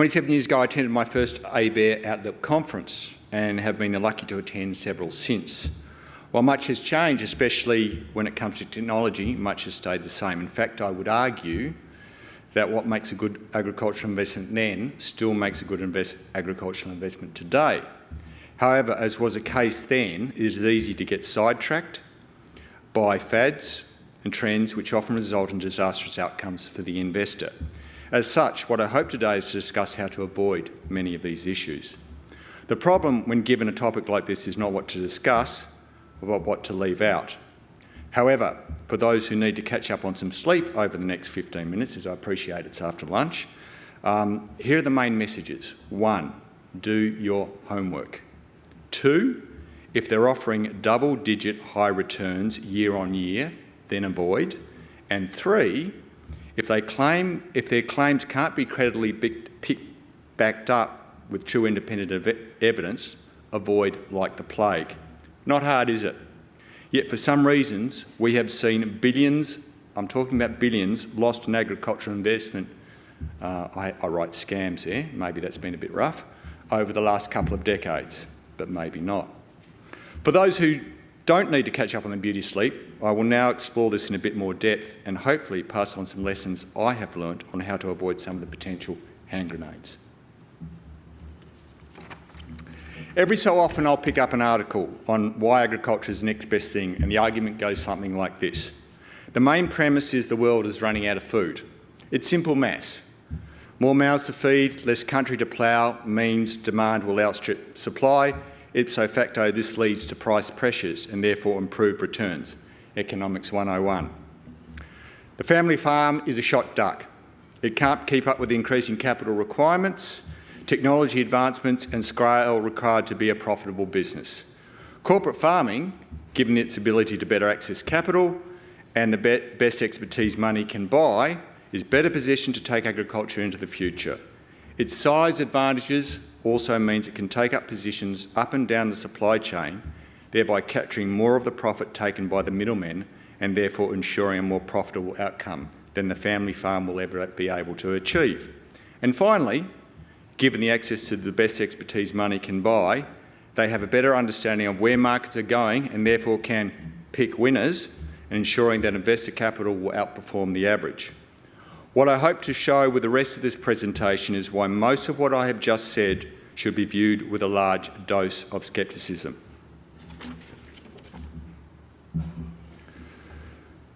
27 years ago, I attended my first ABARE Outlook conference and have been lucky to attend several since. While much has changed, especially when it comes to technology, much has stayed the same. In fact, I would argue that what makes a good agricultural investment then still makes a good invest agricultural investment today. However, as was the case then, it is easy to get sidetracked by fads and trends which often result in disastrous outcomes for the investor. As such, what I hope today is to discuss how to avoid many of these issues. The problem when given a topic like this is not what to discuss, but what to leave out. However, for those who need to catch up on some sleep over the next 15 minutes, as I appreciate it's after lunch, um, here are the main messages. One, do your homework. Two, if they're offering double-digit high returns year on year, then avoid. And three, if, they claim, if their claims can't be credibly backed up with true independent ev evidence, avoid like the plague. Not hard, is it? Yet for some reasons, we have seen billions, I'm talking about billions, lost in agricultural investment. Uh, I, I write scams there, maybe that's been a bit rough, over the last couple of decades, but maybe not. For those who don't need to catch up on the beauty sleep, I will now explore this in a bit more depth and hopefully pass on some lessons I have learnt on how to avoid some of the potential hand grenades. Every so often I'll pick up an article on why agriculture is the next best thing and the argument goes something like this. The main premise is the world is running out of food. It's simple maths. More mouths to feed, less country to plough means demand will outstrip supply. Ipso facto, this leads to price pressures and therefore improved returns. Economics 101. The family farm is a shot duck. It can't keep up with the increasing capital requirements technology advancements and scale required to be a profitable business. Corporate farming, given its ability to better access capital and the be best expertise money can buy, is better positioned to take agriculture into the future. Its size advantages also means it can take up positions up and down the supply chain, thereby capturing more of the profit taken by the middlemen and therefore ensuring a more profitable outcome than the family farm will ever be able to achieve. And finally, given the access to the best expertise money can buy, they have a better understanding of where markets are going and therefore can pick winners, ensuring that investor capital will outperform the average. What I hope to show with the rest of this presentation is why most of what I have just said should be viewed with a large dose of scepticism.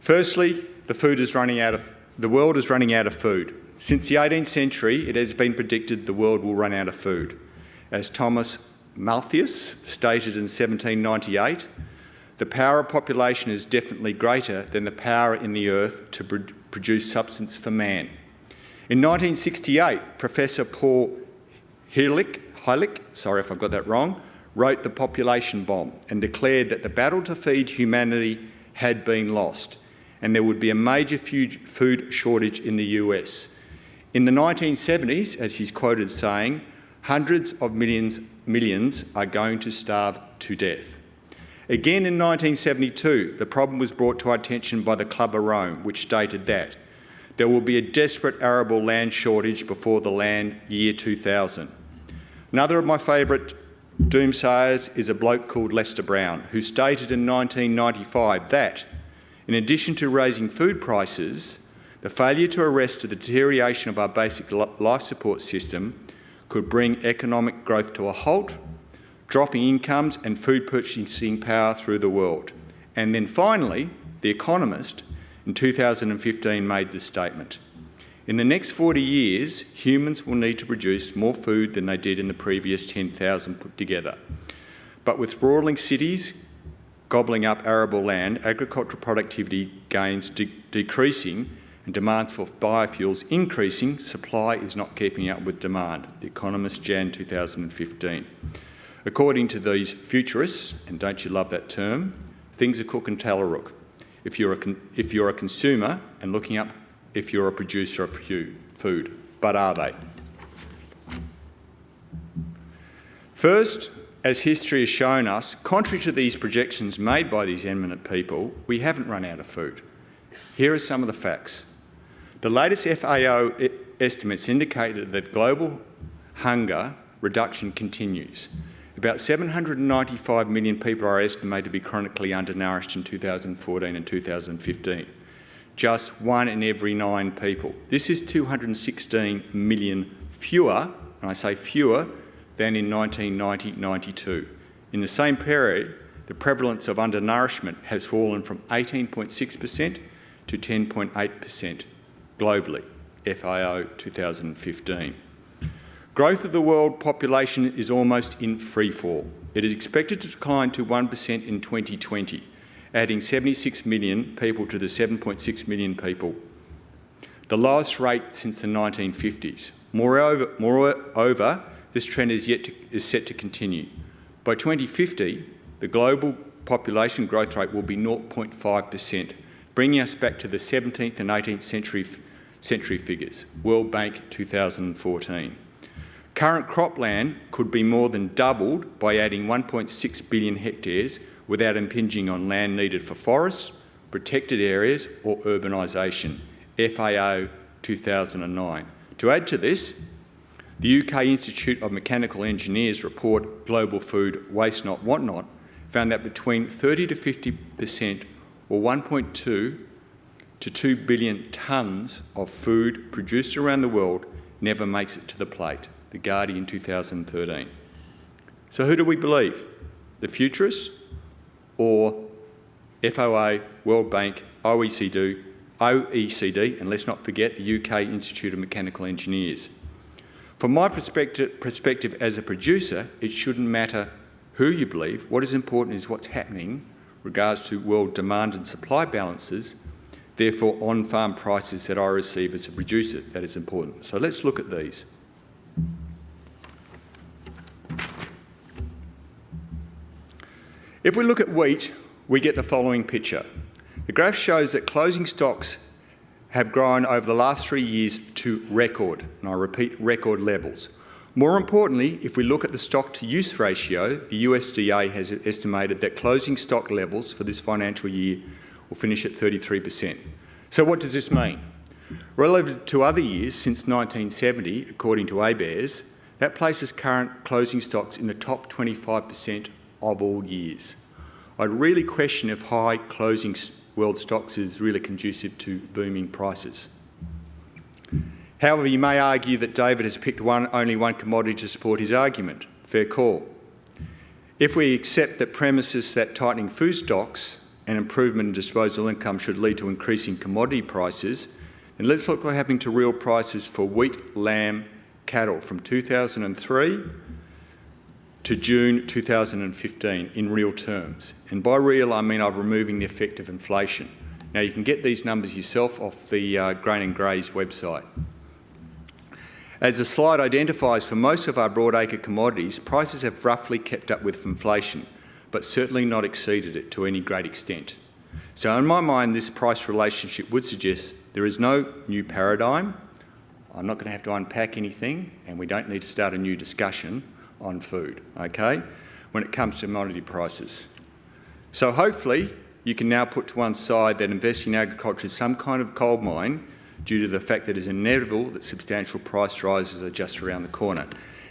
Firstly, the food is running out of, the world is running out of food. Since the 18th century, it has been predicted the world will run out of food. As Thomas Malthus stated in 1798, the power of population is definitely greater than the power in the earth to pr produce substance for man. In 1968, Professor Paul Hillick, Heilich, sorry if I've got that wrong, wrote The Population Bomb and declared that the battle to feed humanity had been lost and there would be a major food shortage in the US. In the 1970s, as he's quoted saying, hundreds of millions, millions are going to starve to death. Again in 1972, the problem was brought to our attention by the Club of Rome, which stated that there will be a desperate arable land shortage before the land year 2000. Another of my favourite doomsayers is a bloke called Lester Brown, who stated in 1995 that, in addition to raising food prices, the failure to arrest the deterioration of our basic life support system could bring economic growth to a halt, dropping incomes and food purchasing power through the world. And then finally, The Economist in 2015 made this statement. In the next 40 years, humans will need to produce more food than they did in the previous 10,000 put together. But with sprawling cities gobbling up arable land, agricultural productivity gains de decreasing and demand for biofuels increasing, supply is not keeping up with demand. The Economist, Jan 2015. According to these futurists, and don't you love that term, things are cooking Tallarook. If you're, a if you're a consumer and looking up if you're a producer of food, but are they? First, as history has shown us, contrary to these projections made by these eminent people, we haven't run out of food. Here are some of the facts. The latest FAO estimates indicated that global hunger reduction continues. About 795 million people are estimated to be chronically undernourished in 2014 and 2015. Just one in every nine people. This is 216 million fewer, and I say fewer, than in 1990-92. In the same period, the prevalence of undernourishment has fallen from 18.6% to 10.8% globally, FAO 2015. Growth of the world population is almost in free fall. It is expected to decline to 1% in 2020, adding 76 million people to the 7.6 million people, the lowest rate since the 1950s. Moreover, moreover this trend is, yet to, is set to continue. By 2050, the global population growth rate will be 0.5%, bringing us back to the 17th and 18th century, century figures, World Bank 2014. Current cropland could be more than doubled by adding 1.6 billion hectares without impinging on land needed for forests, protected areas or urbanisation, FAO 2009. To add to this, the UK Institute of Mechanical Engineers report Global Food Waste Not Want Not found that between 30 to 50% or 1.2 to 2 billion tonnes of food produced around the world never makes it to the plate. The Guardian 2013. So who do we believe? The futurists or FOA, World Bank, OECD, OECD, and let's not forget the UK Institute of Mechanical Engineers. From my perspective, perspective as a producer, it shouldn't matter who you believe. What is important is what's happening regards to world demand and supply balances, therefore on-farm prices that I receive as a producer. That is important. So let's look at these. If we look at wheat, we get the following picture. The graph shows that closing stocks have grown over the last three years to record, and I repeat, record levels. More importantly, if we look at the stock to use ratio, the USDA has estimated that closing stock levels for this financial year will finish at 33%. So what does this mean? Relative to other years since 1970, according to ABARES, that places current closing stocks in the top 25% of all years. I'd really question if high closing world stocks is really conducive to booming prices. However, you may argue that David has picked one, only one commodity to support his argument. Fair call. If we accept that premises that tightening food stocks and improvement in disposable income should lead to increasing commodity prices, then let's look what happened to real prices for wheat, lamb, cattle from 2003 to June 2015 in real terms. And by real, I mean I'm removing the effect of inflation. Now, you can get these numbers yourself off the uh, Grain and Graze website. As the slide identifies, for most of our broadacre commodities, prices have roughly kept up with inflation, but certainly not exceeded it to any great extent. So in my mind, this price relationship would suggest there is no new paradigm. I'm not going to have to unpack anything, and we don't need to start a new discussion on food, okay, when it comes to commodity prices. So hopefully you can now put to one side that investing in agriculture is some kind of coal mine due to the fact that it is inevitable that substantial price rises are just around the corner.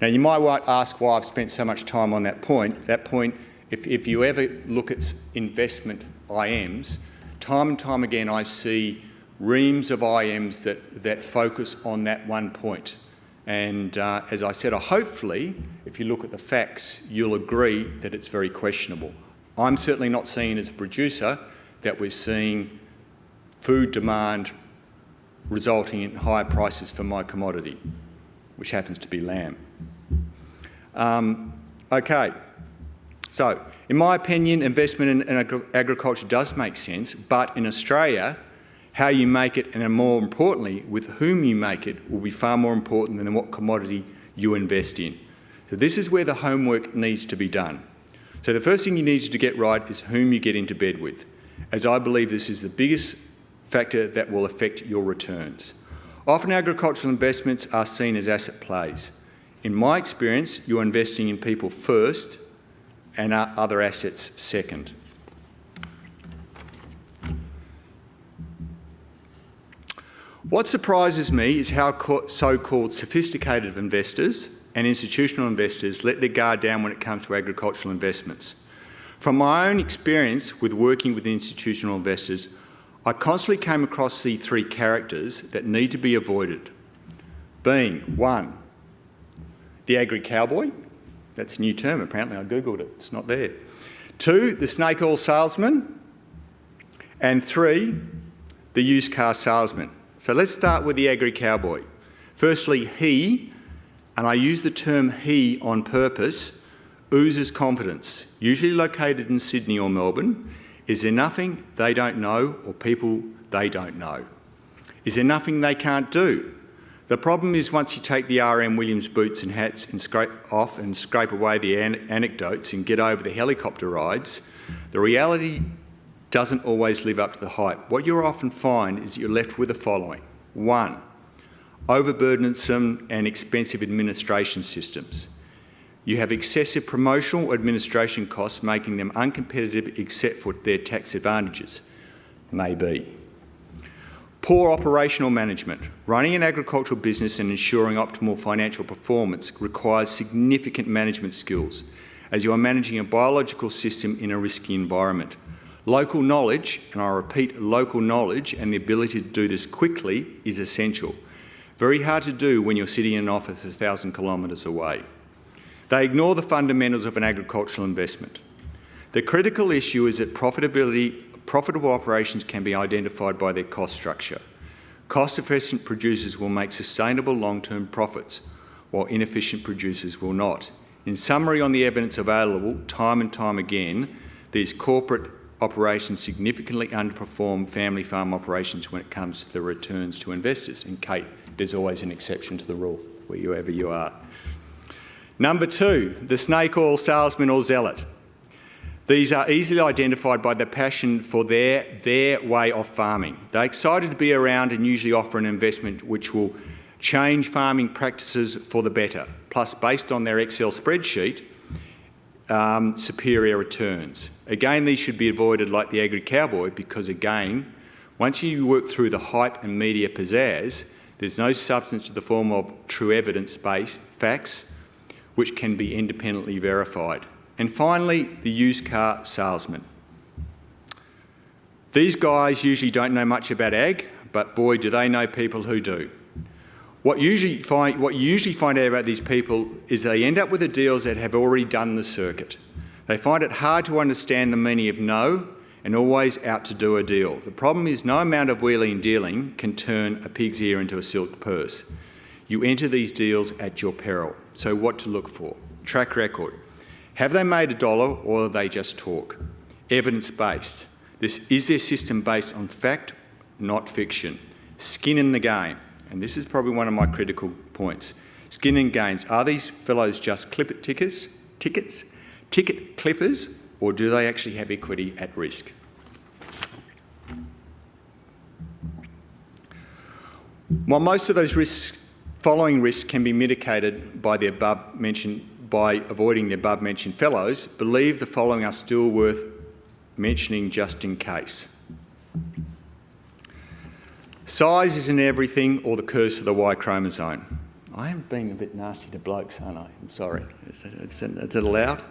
Now you might ask why I've spent so much time on that point. That point, if, if you ever look at investment IMs, time and time again I see reams of IMs that, that focus on that one point. And uh, as I said, hopefully, if you look at the facts, you'll agree that it's very questionable. I'm certainly not seeing as a producer that we're seeing food demand resulting in higher prices for my commodity, which happens to be lamb. Um, okay, so in my opinion, investment in, in agriculture does make sense, but in Australia, how you make it and more importantly, with whom you make it will be far more important than what commodity you invest in. So this is where the homework needs to be done. So the first thing you need to get right is whom you get into bed with, as I believe this is the biggest factor that will affect your returns. Often agricultural investments are seen as asset plays. In my experience, you're investing in people first and other assets second. What surprises me is how so-called sophisticated investors and institutional investors let their guard down when it comes to agricultural investments. From my own experience with working with institutional investors, I constantly came across the three characters that need to be avoided, being one, the agri-cowboy, that's a new term apparently, I googled it, it's not there. Two, the snake oil salesman, and three, the used car salesman. So let's start with the agri-cowboy. Firstly, he, and I use the term he on purpose, oozes confidence, usually located in Sydney or Melbourne. Is there nothing they don't know or people they don't know? Is there nothing they can't do? The problem is once you take the RM Williams boots and hats and scrape off and scrape away the an anecdotes and get over the helicopter rides, the reality doesn't always live up to the hype. What you'll often find is you're left with the following. One, overburdensome and expensive administration systems. You have excessive promotional administration costs making them uncompetitive except for their tax advantages. Maybe. Poor operational management. Running an agricultural business and ensuring optimal financial performance requires significant management skills as you are managing a biological system in a risky environment. Local knowledge, and I repeat, local knowledge and the ability to do this quickly is essential. Very hard to do when you're sitting in an office a thousand kilometres away. They ignore the fundamentals of an agricultural investment. The critical issue is that profitability profitable operations can be identified by their cost structure. Cost-efficient producers will make sustainable long-term profits, while inefficient producers will not. In summary on the evidence available, time and time again, these corporate operations significantly underperform family farm operations when it comes to the returns to investors. And Kate, there's always an exception to the rule, wherever you are. Number two, the snake oil salesman or zealot. These are easily identified by their passion for their, their way of farming. They're excited to be around and usually offer an investment which will change farming practices for the better, plus based on their Excel spreadsheet, um, superior returns. Again, these should be avoided like the agri-cowboy because again, once you work through the hype and media pizzazz, there's no substance to the form of true evidence-based facts which can be independently verified. And finally, the used car salesman. These guys usually don't know much about ag, but boy, do they know people who do. What, usually find, what you usually find out about these people is they end up with the deals that have already done the circuit. They find it hard to understand the meaning of no and always out to do a deal. The problem is no amount of wheeling and dealing can turn a pig's ear into a silk purse. You enter these deals at your peril. So what to look for? Track record. Have they made a dollar or they just talk? Evidence-based. This is their system based on fact, not fiction. Skin in the game. And this is probably one of my critical points. Skin and games. Are these fellows just clip tickers, tickets, tickets, ticket clippers, or do they actually have equity at risk? While most of those risks, following risks can be mitigated by the above mentioned by avoiding the above mentioned fellows, believe the following are still worth mentioning just in case. Size isn't everything or the curse of the Y chromosome. I am being a bit nasty to blokes, aren't I? I'm sorry. Is it, is it allowed?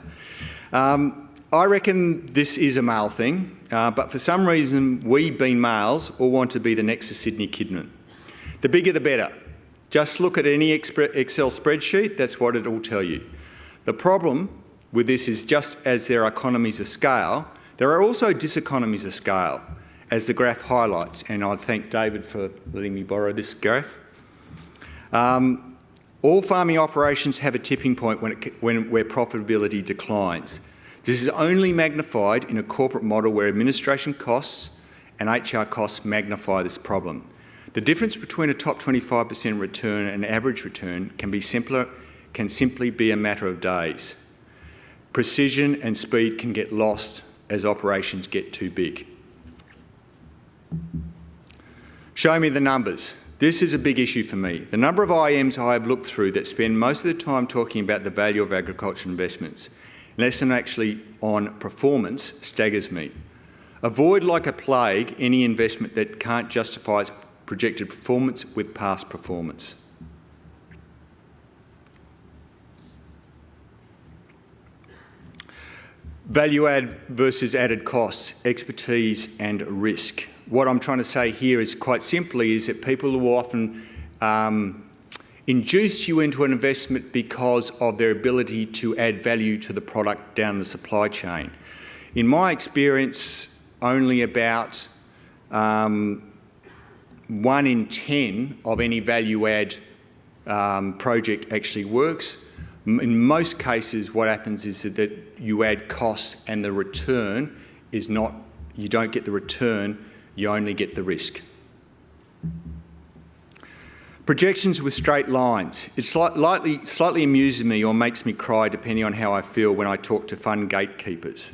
Um, I reckon this is a male thing, uh, but for some reason we, being males, all want to be the next to Sidney Kidman. The bigger the better. Just look at any Excel spreadsheet, that's what it will tell you. The problem with this is just as there are economies of scale, there are also diseconomies of scale, as the graph highlights, and I thank David for letting me borrow this graph. Um, all farming operations have a tipping point when it, when, where profitability declines. This is only magnified in a corporate model where administration costs and HR costs magnify this problem. The difference between a top 25% return and average return can be simpler can simply be a matter of days. Precision and speed can get lost as operations get too big. Show me the numbers. This is a big issue for me. The number of IMs I have looked through that spend most of the time talking about the value of agriculture investments, less than actually on performance, staggers me. Avoid like a plague any investment that can't justify its projected performance with past performance. Value add versus added costs, expertise and risk. What I'm trying to say here is quite simply is that people will often um, induce you into an investment because of their ability to add value to the product down the supply chain. In my experience, only about um, one in 10 of any value add um, project actually works. In most cases, what happens is that you add costs and the return is not, you don't get the return, you only get the risk. Projections with straight lines. It slightly, slightly amuses me or makes me cry depending on how I feel when I talk to fund gatekeepers,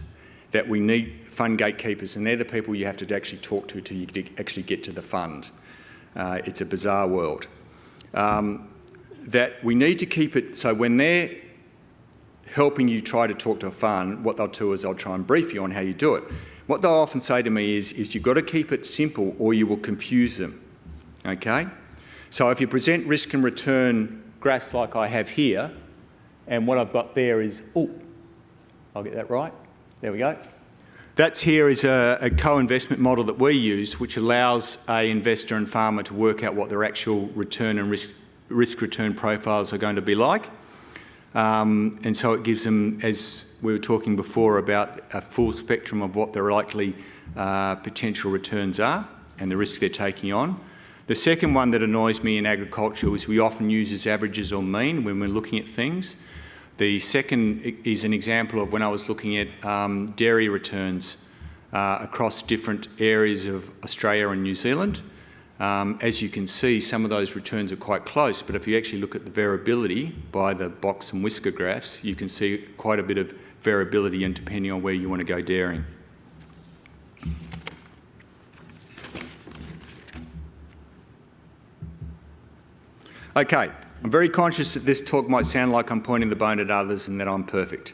that we need fund gatekeepers and they're the people you have to actually talk to to actually get to the fund. Uh, it's a bizarre world. Um, that we need to keep it so when they're helping you try to talk to a fund, what they'll do is they'll try and brief you on how you do it. What they'll often say to me is, is you've got to keep it simple or you will confuse them, okay? So if you present risk and return graphs like I have here, and what I've got there is, oh, I'll get that right, there we go. That's here is a, a co-investment model that we use, which allows a investor and farmer to work out what their actual return and risk, risk return profiles are going to be like. Um, and so it gives them, as we were talking before, about a full spectrum of what their likely uh, potential returns are and the risks they're taking on. The second one that annoys me in agriculture is we often use as averages or mean when we're looking at things. The second is an example of when I was looking at um, dairy returns uh, across different areas of Australia and New Zealand. Um, as you can see, some of those returns are quite close, but if you actually look at the variability by the box and whisker graphs, you can see quite a bit of variability and depending on where you want to go dairying. Okay, I'm very conscious that this talk might sound like I'm pointing the bone at others and that I'm perfect.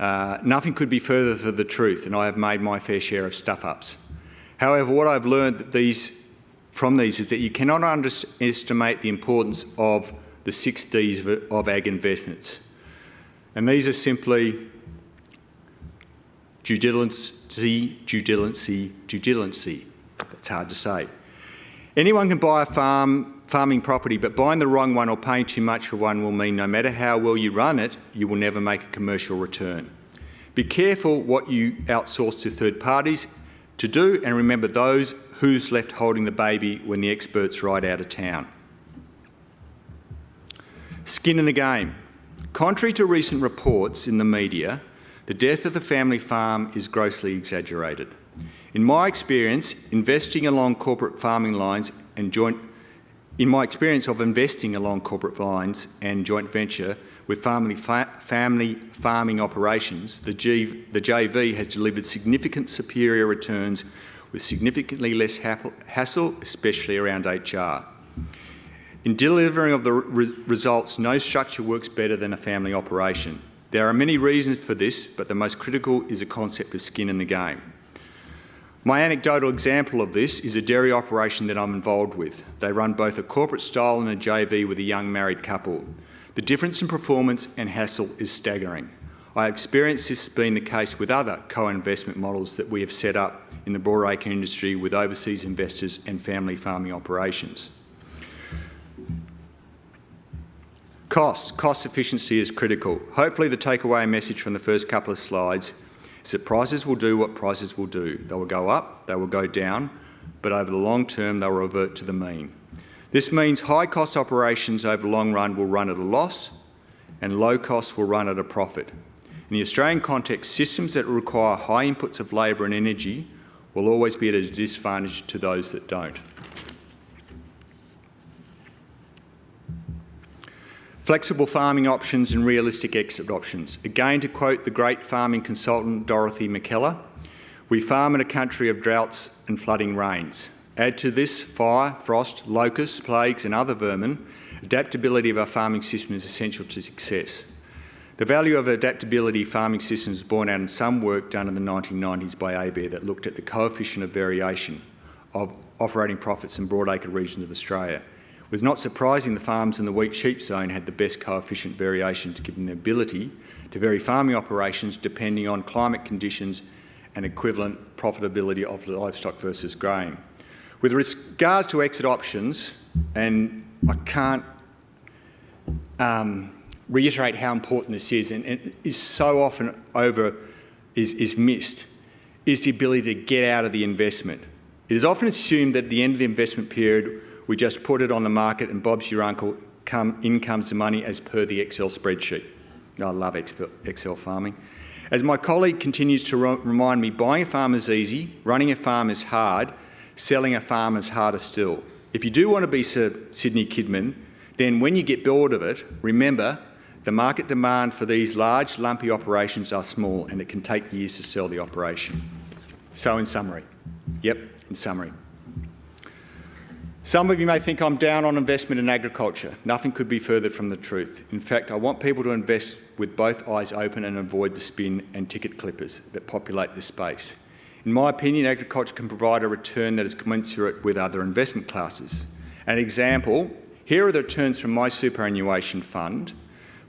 Uh, nothing could be further from the truth, and I have made my fair share of stuff-ups. However, what I've learned that these, from these is that you cannot underestimate the importance of the six Ds of, of ag investments. And these are simply due diligence, due diligence, due diligence. That's hard to say. Anyone can buy a farm farming property, but buying the wrong one or paying too much for one will mean no matter how well you run it, you will never make a commercial return. Be careful what you outsource to third parties to do and remember those who's left holding the baby when the experts ride out of town. Skin in the game. Contrary to recent reports in the media, the death of the family farm is grossly exaggerated. In my experience, investing along corporate farming lines and joint in my experience of investing along corporate lines and joint venture with family, fa family farming operations, the, G the JV has delivered significant superior returns with significantly less hassle, especially around HR. In delivering of the re results, no structure works better than a family operation. There are many reasons for this, but the most critical is a concept of skin in the game. My anecdotal example of this is a dairy operation that I'm involved with. They run both a corporate style and a JV with a young married couple. The difference in performance and hassle is staggering. I experienced this being the case with other co-investment models that we have set up in the broadacre industry with overseas investors and family farming operations. Costs. Cost efficiency is critical. Hopefully the takeaway message from the first couple of slides is that prices will do what prices will do. They will go up, they will go down, but over the long term they'll revert to the mean. This means high cost operations over the long run will run at a loss and low costs will run at a profit. In the Australian context, systems that require high inputs of labour and energy will always be at a disadvantage to those that don't. Flexible farming options and realistic exit options. Again, to quote the great farming consultant Dorothy Mackellar, we farm in a country of droughts and flooding rains. Add to this fire, frost, locusts, plagues and other vermin, adaptability of our farming system is essential to success. The value of adaptability farming systems is borne out in some work done in the 1990s by ABARE that looked at the coefficient of variation. of operating profits in broadacre regions of Australia. It was not surprising the farms in the wheat sheep zone had the best coefficient variations given the ability to vary farming operations depending on climate conditions and equivalent profitability of livestock versus grain. With regards to exit options, and I can't um, reiterate how important this is, and it is so often over, is, is missed, is the ability to get out of the investment. It is often assumed that at the end of the investment period, we just put it on the market and Bob's your uncle, come, in comes the money as per the Excel spreadsheet. I love Excel farming. As my colleague continues to remind me, buying a farm is easy, running a farm is hard, selling a farm is harder still. If you do want to be Sir Sidney Kidman, then when you get bored of it, remember the market demand for these large, lumpy operations are small and it can take years to sell the operation. So in summary, yep, in summary. Some of you may think I'm down on investment in agriculture. Nothing could be further from the truth. In fact, I want people to invest with both eyes open and avoid the spin and ticket clippers that populate this space. In my opinion, agriculture can provide a return that is commensurate with other investment classes. An example, here are the returns from my superannuation fund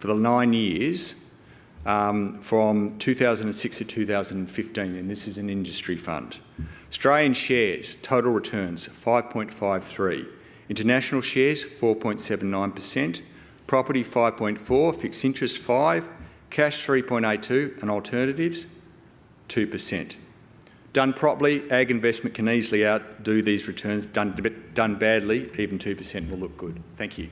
for the nine years um, from 2006 to 2015, and this is an industry fund. Australian shares, total returns 5.53. International shares 4.79%, property 5.4, fixed interest 5, cash 3.82 and alternatives 2%. Done properly, ag investment can easily outdo these returns. Done, done badly, even 2% will look good. Thank you.